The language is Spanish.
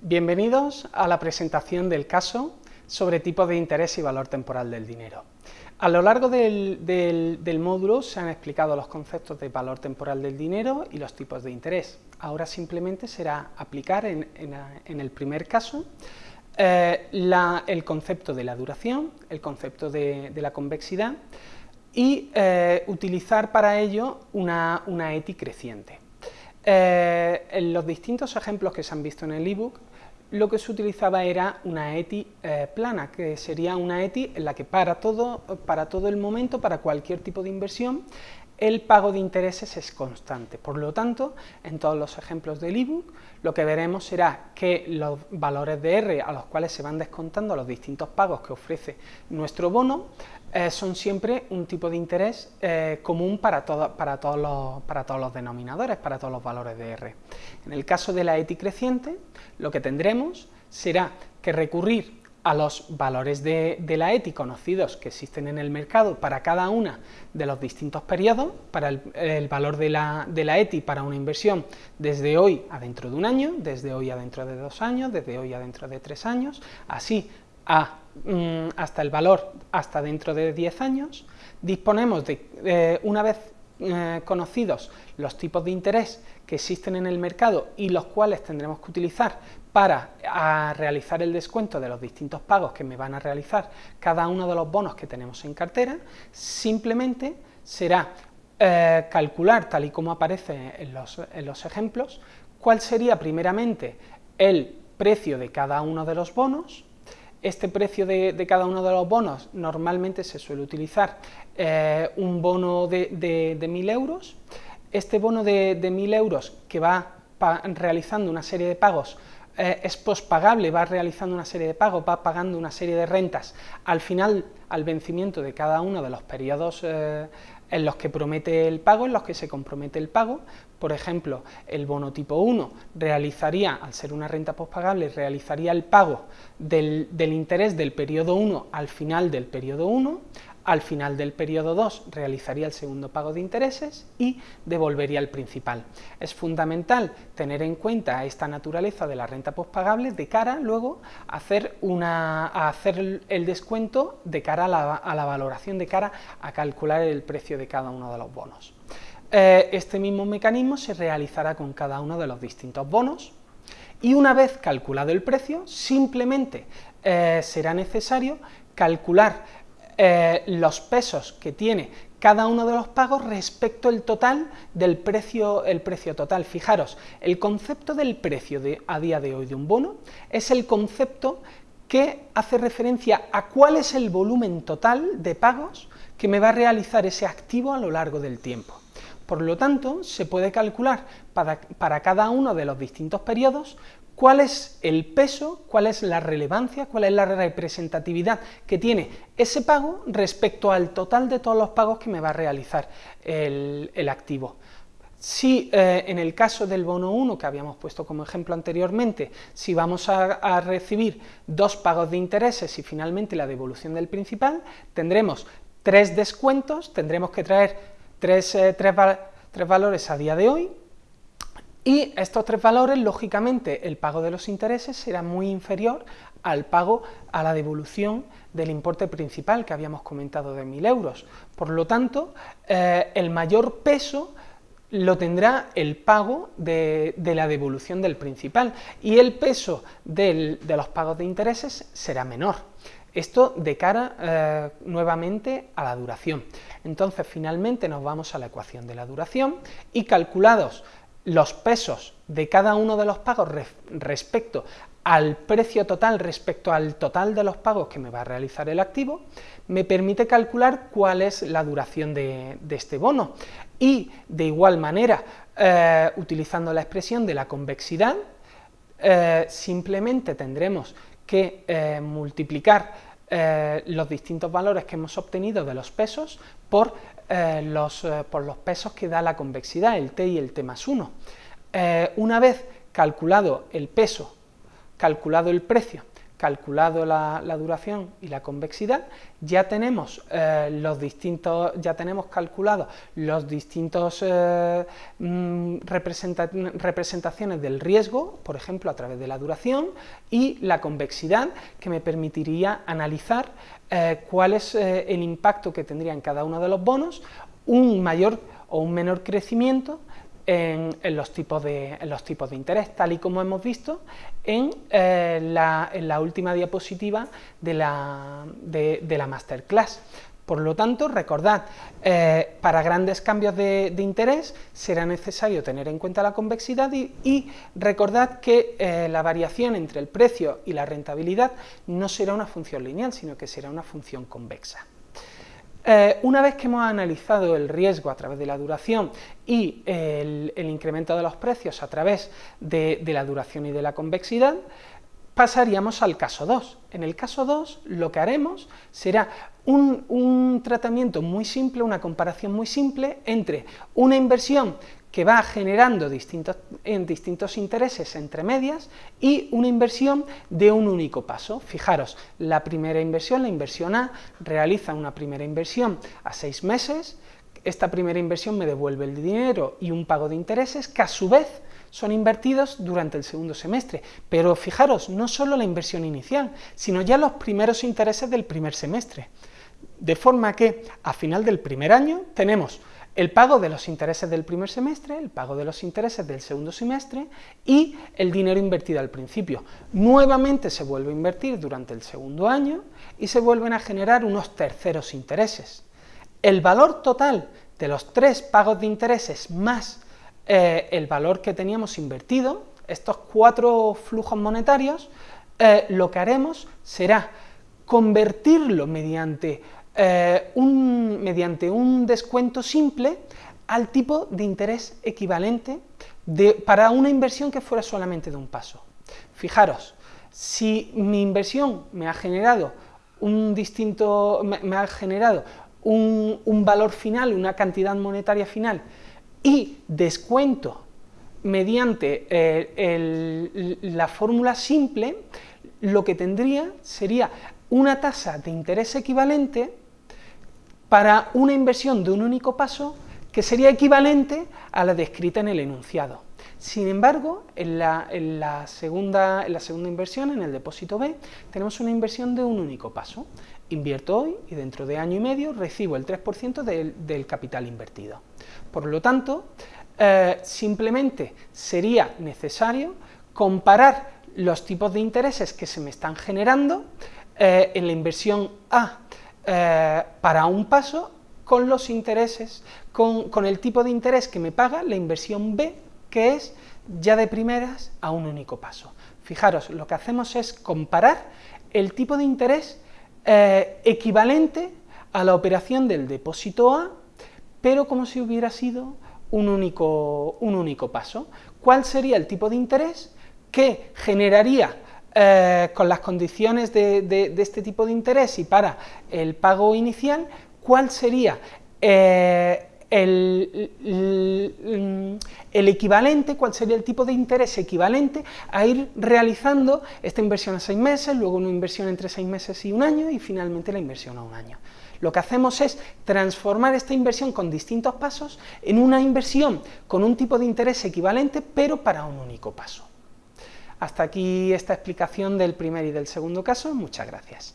Bienvenidos a la presentación del caso sobre tipos de interés y valor temporal del dinero. A lo largo del, módulo se han explicado los conceptos de valor temporal del dinero y los tipos de interés. Ahora simplemente será aplicar en, el primer caso eh, el concepto de la duración, el concepto de, la convexidad y eh, utilizar para ello una, ETI creciente. Eh, en los distintos ejemplos que se han visto en el ebook, lo que se utilizaba era una ETI eh, plana, que sería una ETI en la que para todo, para todo el momento, para cualquier tipo de inversión, el pago de intereses es constante. Por lo tanto, en todos los ejemplos del ebook, lo que veremos será que los valores de R a los cuales se van descontando los distintos pagos que ofrece nuestro bono, eh, son siempre un tipo de interés eh, común para, todos los, para todos los denominadores, para todos los valores de R. En el caso de la ETI creciente, lo que tendremos será que recurrir a los valores de, la ETI conocidos que existen en el mercado para cada una de los distintos periodos, para el, valor de la, de la, ETI para una inversión desde hoy a dentro de un año, desde hoy a dentro de dos años, desde hoy a dentro de tres años, así mm, hasta el valor hasta dentro de 10 años, disponemos de, una vez eh, conocidos los tipos de interés que existen en el mercado y los cuales tendremos que utilizar para realizar el descuento de los distintos pagos que me van a realizar cada uno de los bonos que tenemos en cartera, simplemente será eh, calcular, tal y como aparece en los, en los ejemplos, cuál sería primeramente el precio de cada uno de los bonos, este precio de, cada uno de los bonos normalmente se suele utilizar eh, un bono de, de, 1.000 euros, este bono de, de 1.000 euros que va realizando una serie de pagos eh, es pospagable, va realizando una serie de pagos, va pagando una serie de rentas, al final, al vencimiento de cada uno de los periodos eh, en los que promete el pago, en los que se compromete el pago, por ejemplo, el bono tipo 1 realizaría, al ser una renta pospagable, realizaría el pago del, del interés del periodo 1 al final del periodo 1, al final del periodo 2 realizaría el segundo pago de intereses y devolvería el principal. Es fundamental tener en cuenta esta naturaleza de la renta postpagable de cara luego a hacer, una, hacer el descuento de cara a la, a la, valoración, de cara a calcular el precio de cada uno de los bonos. Eh, este mismo mecanismo se realizará con cada uno de los distintos bonos y una vez calculado el precio, simplemente eh, será necesario calcular eh, los pesos que tiene cada uno de los pagos respecto al total del precio, el precio total. Fijaros, el concepto del precio a día de hoy de un bono es el concepto que hace referencia a cuál es el volumen total de pagos que me va a realizar ese activo a lo largo del tiempo. Por lo tanto, se puede calcular para, para cada uno de los distintos periodos cuál es el peso, cuál es la relevancia, cuál es la representatividad que tiene ese pago respecto al total de todos los pagos que me va a realizar el, activo. Si eh, en el caso del bono 1, que habíamos puesto como ejemplo anteriormente, si vamos a, recibir dos pagos de intereses y finalmente la devolución del principal, tendremos tres descuentos, tendremos que traer tres, eh, tres valores a día de hoy, y estos tres valores, lógicamente, el pago de los intereses será muy inferior al pago a la devolución del importe principal que habíamos comentado de 1.000 euros. Por lo tanto, eh, el mayor peso lo tendrá el pago de, la devolución del principal y el peso de los pagos de intereses será menor. Esto de cara eh, nuevamente a la duración. Entonces, finalmente nos vamos a la ecuación de la duración y calculados los pesos de cada uno de los pagos respecto al precio total, respecto al total de los pagos que me va a realizar el activo, me permite calcular cuál es la duración de, este bono. Y de igual manera, eh, utilizando la expresión de la convexidad, eh, simplemente tendremos que eh, multiplicar los distintos valores que hemos obtenido de los pesos por eh, los, eh, por los pesos que da la convexidad, el t y el t más 1. Eh, una vez calculado el peso, calculado el precio, calculado la, duración y la convexidad, ya tenemos eh, los distintos, ya tenemos calculados los distintos eh, mm, representaciones del riesgo, por ejemplo a través de la duración, y la convexidad que me permitiría analizar eh, cuál es el impacto que tendría en cada uno de los bonos, un mayor o un menor crecimiento en, los tipos de, los tipos de interés, tal y como hemos visto en, eh, la, última diapositiva de la, de, la masterclass. Por lo tanto, recordad, eh, para grandes cambios de, interés será necesario tener en cuenta la convexidad y, recordad que eh, la variación entre el precio y la rentabilidad no será una función lineal, sino que será una función convexa. Eh, una vez que hemos analizado el riesgo a través de la duración y el, incremento de los precios a través de, la duración y de la convexidad, pasaríamos al caso 2. En el caso 2 lo que haremos será un, un, tratamiento muy simple, una comparación muy simple entre una inversión que va generando distintos, en distintos intereses entre medias y una inversión de un único paso. Fijaros, la primera inversión, la inversión A, realiza una primera inversión a seis meses, esta primera inversión me devuelve el dinero y un pago de intereses que a su vez son invertidos durante el segundo semestre. Pero fijaros, no solo la inversión inicial, sino ya los primeros intereses del primer semestre. De forma que a final del primer año tenemos el pago de los intereses del primer semestre, el pago de los intereses del segundo semestre y el dinero invertido al principio. Nuevamente se vuelve a invertir durante el segundo año y se vuelven a generar unos terceros intereses. El valor total de los tres pagos de intereses más eh, el valor que teníamos invertido, estos cuatro flujos monetarios, eh, lo que haremos será convertirlo mediante eh, un, mediante un descuento simple al tipo de interés equivalente de, para una inversión que fuera solamente de un paso. Fijaros, si mi inversión me ha generado un distinto, me, ha generado un, valor final, una cantidad monetaria final, y descuento mediante eh, la fórmula simple, lo que tendría sería una tasa de interés equivalente para una inversión de un único paso que sería equivalente a la descrita en el enunciado. Sin embargo, en la, segunda, inversión, en el depósito B, tenemos una inversión de un único paso. Invierto hoy y dentro de año y medio recibo el 3% del, capital invertido. Por lo tanto, eh, simplemente sería necesario comparar los tipos de intereses que se me están generando eh, en la inversión A eh, para un paso con los intereses, con, el tipo de interés que me paga la inversión B, que es ya de primeras a un único paso. Fijaros, lo que hacemos es comparar el tipo de interés eh, equivalente a la operación del depósito A, pero como si hubiera sido un único, un único paso. ¿Cuál sería el tipo de interés que generaría eh, con las condiciones de, este tipo de interés y para el pago inicial, cuál sería eh, el, equivalente, cuál sería el tipo de interés equivalente a ir realizando esta inversión a seis meses, luego una inversión entre seis meses y un año y finalmente la inversión a un año. Lo que hacemos es transformar esta inversión con distintos pasos en una inversión con un tipo de interés equivalente, pero para un único paso. Hasta aquí esta explicación del primer y del segundo caso. Muchas gracias.